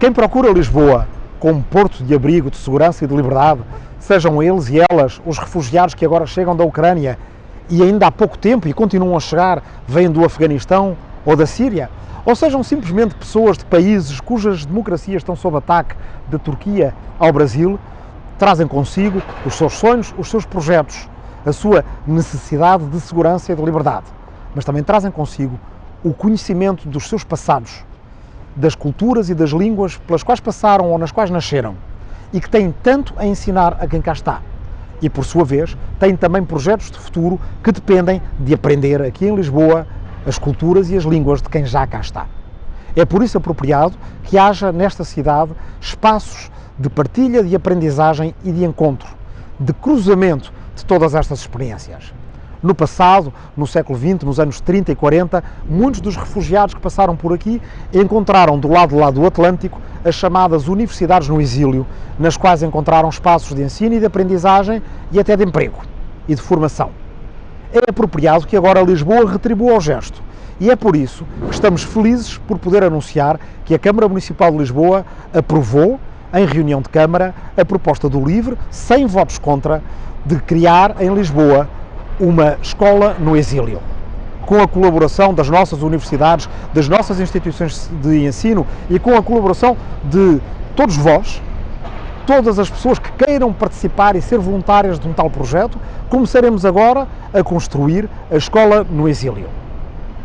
Quem procura Lisboa como porto de abrigo, de segurança e de liberdade, sejam eles e elas os refugiados que agora chegam da Ucrânia e ainda há pouco tempo e continuam a chegar, vêm do Afeganistão ou da Síria, ou sejam simplesmente pessoas de países cujas democracias estão sob ataque, da Turquia ao Brasil, trazem consigo os seus sonhos, os seus projetos, a sua necessidade de segurança e de liberdade, mas também trazem consigo o conhecimento dos seus passados, das culturas e das línguas pelas quais passaram ou nas quais nasceram e que têm tanto a ensinar a quem cá está. E, por sua vez, têm também projetos de futuro que dependem de aprender aqui em Lisboa as culturas e as línguas de quem já cá está. É por isso apropriado que haja nesta cidade espaços de partilha, de aprendizagem e de encontro, de cruzamento de todas estas experiências. No passado, no século XX, nos anos 30 e 40, muitos dos refugiados que passaram por aqui encontraram do lado lá do Atlântico as chamadas universidades no exílio, nas quais encontraram espaços de ensino e de aprendizagem e até de emprego e de formação. É apropriado que agora Lisboa retribua o gesto e é por isso que estamos felizes por poder anunciar que a Câmara Municipal de Lisboa aprovou, em reunião de Câmara, a proposta do LIVRE, sem votos contra, de criar em Lisboa uma escola no exílio, com a colaboração das nossas universidades, das nossas instituições de ensino e com a colaboração de todos vós, todas as pessoas que queiram participar e ser voluntárias de um tal projeto, começaremos agora a construir a escola no exílio.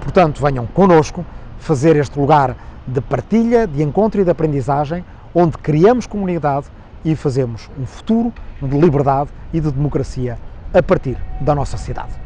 Portanto, venham connosco fazer este lugar de partilha, de encontro e de aprendizagem, onde criamos comunidade e fazemos um futuro de liberdade e de democracia a partir da nossa cidade.